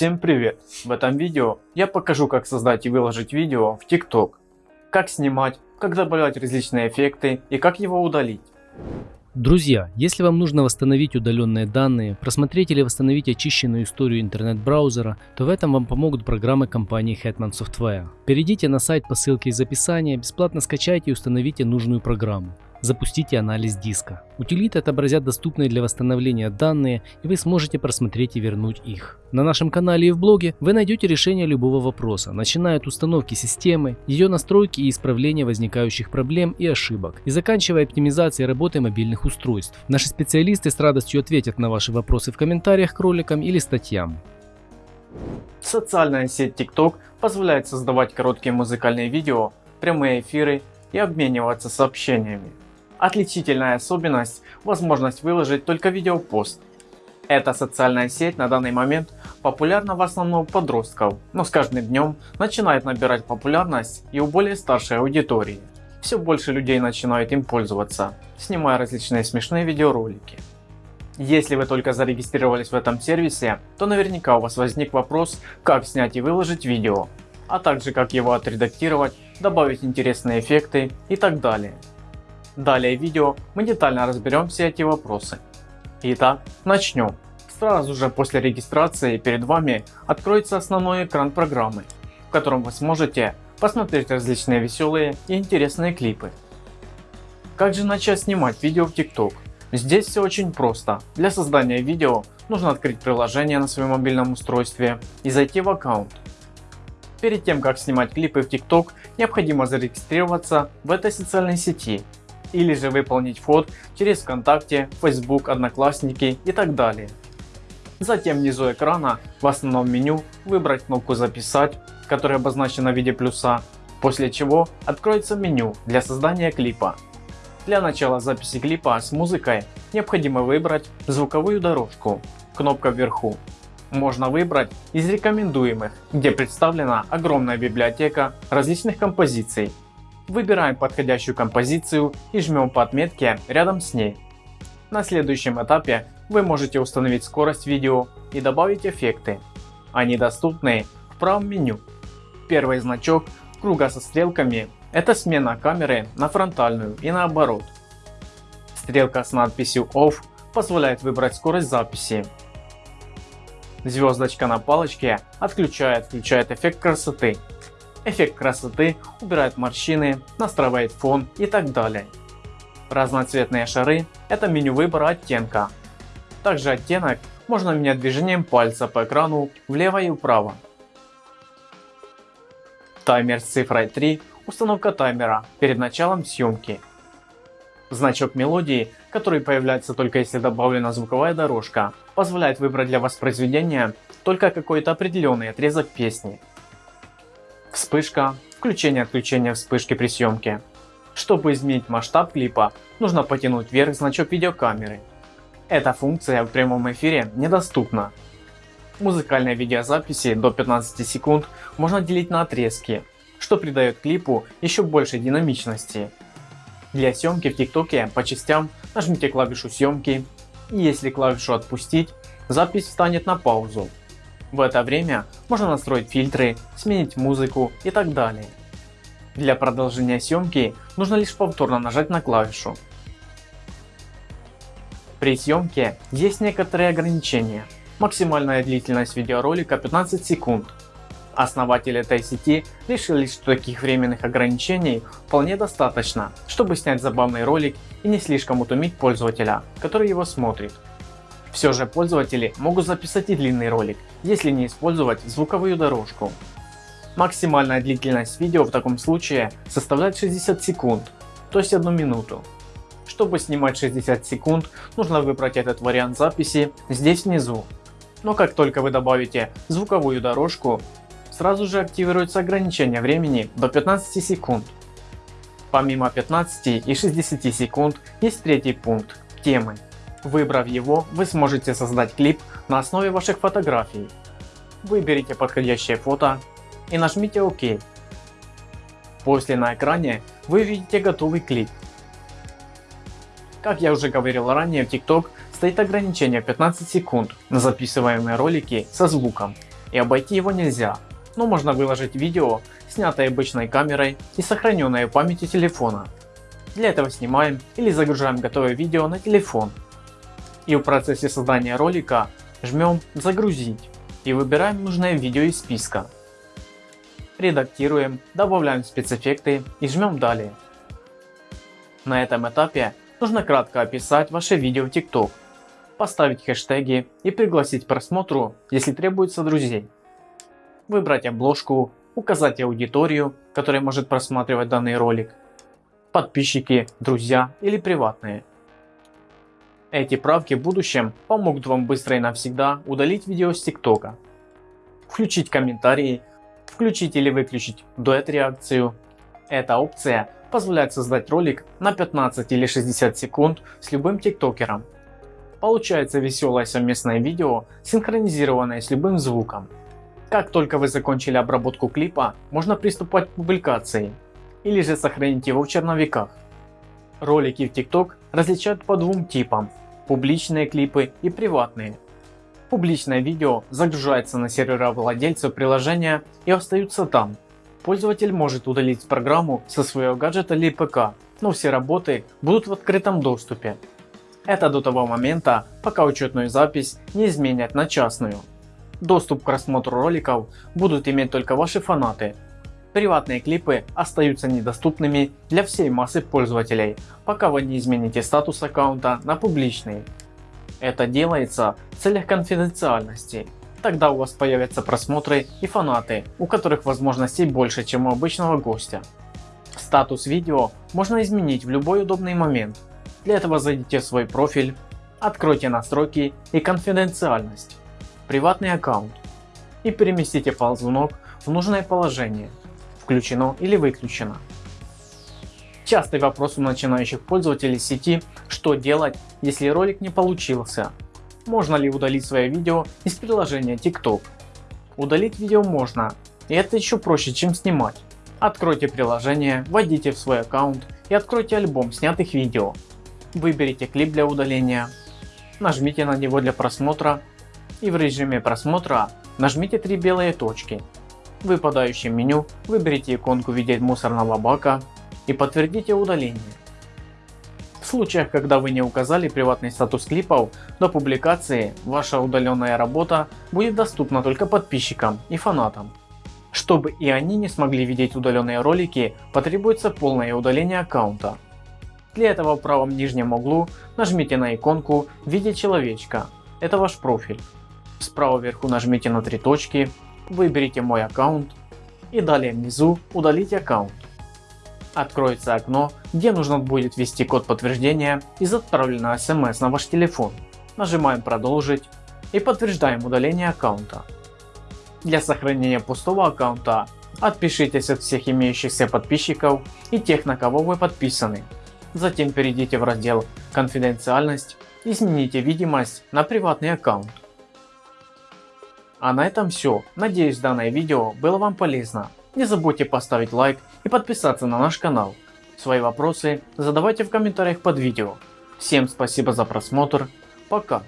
Всем привет! В этом видео я покажу как создать и выложить видео в TikTok, как снимать, как добавлять различные эффекты и как его удалить. Друзья, если вам нужно восстановить удаленные данные, просмотреть или восстановить очищенную историю интернет-браузера, то в этом вам помогут программы компании Hetman Software. Перейдите на сайт по ссылке из описания, бесплатно скачайте и установите нужную программу. Запустите анализ диска. Утилиты отобразят доступные для восстановления данные и вы сможете просмотреть и вернуть их. На нашем канале и в блоге вы найдете решение любого вопроса, начиная от установки системы, ее настройки и исправления возникающих проблем и ошибок, и заканчивая оптимизацией работы мобильных устройств. Наши специалисты с радостью ответят на ваши вопросы в комментариях к роликам или статьям. Социальная сеть TikTok позволяет создавать короткие музыкальные видео, прямые эфиры и обмениваться сообщениями. Отличительная особенность – возможность выложить только видеопост. Эта социальная сеть на данный момент популярна в основном у подростков, но с каждым днем начинает набирать популярность и у более старшей аудитории. Все больше людей начинают им пользоваться, снимая различные смешные видеоролики. Если вы только зарегистрировались в этом сервисе, то наверняка у вас возник вопрос, как снять и выложить видео, а также как его отредактировать, добавить интересные эффекты и так далее. Далее в видео мы детально разберем все эти вопросы. Итак, начнем. Сразу же после регистрации перед вами откроется основной экран программы, в котором вы сможете посмотреть различные веселые и интересные клипы. Как же начать снимать видео в TikTok? Здесь все очень просто. Для создания видео нужно открыть приложение на своем мобильном устройстве и зайти в аккаунт. Перед тем как снимать клипы в TikTok необходимо зарегистрироваться в этой социальной сети или же выполнить вход через ВКонтакте, Facebook, Одноклассники и так далее. Затем внизу экрана в основном меню выбрать кнопку записать, которая обозначена в виде плюса, после чего откроется меню для создания клипа. Для начала записи клипа с музыкой необходимо выбрать звуковую дорожку, кнопка вверху. Можно выбрать из рекомендуемых, где представлена огромная библиотека различных композиций Выбираем подходящую композицию и жмем по отметке рядом с ней. На следующем этапе вы можете установить скорость видео и добавить эффекты. Они доступны в правом меню. Первый значок круга со стрелками – это смена камеры на фронтальную и наоборот. Стрелка с надписью OFF позволяет выбрать скорость записи. Звездочка на палочке отключает-включает эффект красоты эффект красоты, убирает морщины, настраивает фон и так далее. Разноцветные шары – это меню выбора оттенка. Также оттенок можно менять движением пальца по экрану влево и вправо. Таймер с цифрой 3 – установка таймера перед началом съемки. Значок мелодии, который появляется только если добавлена звуковая дорожка, позволяет выбрать для воспроизведения только какой-то определенный отрезок песни. Вспышка, включение-отключение вспышки при съемке. Чтобы изменить масштаб клипа, нужно потянуть вверх значок видеокамеры. Эта функция в прямом эфире недоступна. Музыкальные видеозаписи до 15 секунд можно делить на отрезки, что придает клипу еще больше динамичности. Для съемки в ТикТоке по частям нажмите клавишу съемки и если клавишу отпустить, запись встанет на паузу. В это время можно настроить фильтры, сменить музыку и так далее. Для продолжения съемки нужно лишь повторно нажать на клавишу. При съемке есть некоторые ограничения. Максимальная длительность видеоролика 15 секунд. Основатель этой сети решили, что таких временных ограничений вполне достаточно, чтобы снять забавный ролик и не слишком утомить пользователя, который его смотрит. Все же пользователи могут записать и длинный ролик, если не использовать звуковую дорожку. Максимальная длительность видео в таком случае составляет 60 секунд, то есть 1 минуту. Чтобы снимать 60 секунд, нужно выбрать этот вариант записи здесь внизу. Но как только вы добавите звуковую дорожку, сразу же активируется ограничение времени до 15 секунд. Помимо 15 и 60 секунд есть третий пункт – темы. Выбрав его, вы сможете создать клип на основе ваших фотографий. Выберите подходящее фото и нажмите ОК. После на экране вы видите готовый клип. Как я уже говорил ранее в TikTok стоит ограничение 15 секунд на записываемые ролики со звуком. и обойти его нельзя, но можно выложить видео, снятое обычной камерой и сохраненное в памяти телефона. Для этого снимаем или загружаем готовое видео на телефон. И в процессе создания ролика жмем загрузить и выбираем нужное видео из списка. Редактируем, добавляем спецэффекты и жмем далее. На этом этапе нужно кратко описать ваше видео в TikTok, поставить хэштеги и пригласить к просмотру, если требуется друзей. Выбрать обложку, указать аудиторию, которая может просматривать данный ролик, подписчики, друзья или приватные. Эти правки в будущем помогут вам быстро и навсегда удалить видео с ТикТока. Включить комментарии, включить или выключить дуэт реакцию. Эта опция позволяет создать ролик на 15 или 60 секунд с любым тиктокером. Получается веселое совместное видео, синхронизированное с любым звуком. Как только вы закончили обработку клипа, можно приступать к публикации или же сохранить его в черновиках. Ролики в TikTok различают по двум типам – публичные клипы и приватные. Публичное видео загружается на сервера владельца приложения и остаются там. Пользователь может удалить программу со своего гаджета или ПК, но все работы будут в открытом доступе. Это до того момента, пока учетную запись не изменят на частную. Доступ к просмотру роликов будут иметь только ваши фанаты, Приватные клипы остаются недоступными для всей массы пользователей, пока вы не измените статус аккаунта на публичный. Это делается в целях конфиденциальности. Тогда у вас появятся просмотры и фанаты, у которых возможностей больше чем у обычного гостя. Статус видео можно изменить в любой удобный момент. Для этого зайдите в свой профиль, откройте настройки и конфиденциальность, приватный аккаунт и переместите файл звонок в нужное положение включено или выключено. Частый вопрос у начинающих пользователей сети, что делать, если ролик не получился. Можно ли удалить свое видео из приложения TikTok? Удалить видео можно, и это еще проще, чем снимать. Откройте приложение, войдите в свой аккаунт и откройте альбом снятых видео. Выберите клип для удаления, нажмите на него для просмотра и в режиме просмотра нажмите три белые точки выпадающем меню выберите иконку в виде мусорного бака и подтвердите удаление. В случаях, когда вы не указали приватный статус клипов, до публикации ваша удаленная работа будет доступна только подписчикам и фанатам. Чтобы и они не смогли видеть удаленные ролики, потребуется полное удаление аккаунта. Для этого в правом нижнем углу нажмите на иконку в виде человечка, это ваш профиль. Справа вверху нажмите на три точки выберите мой аккаунт и далее внизу удалить аккаунт. Откроется окно, где нужно будет ввести код подтверждения из отправленного смс на ваш телефон. Нажимаем продолжить и подтверждаем удаление аккаунта. Для сохранения пустого аккаунта отпишитесь от всех имеющихся подписчиков и тех на кого вы подписаны. Затем перейдите в раздел конфиденциальность и измените видимость на приватный аккаунт. А на этом все. Надеюсь данное видео было вам полезно. Не забудьте поставить лайк и подписаться на наш канал. Свои вопросы задавайте в комментариях под видео. Всем спасибо за просмотр. Пока.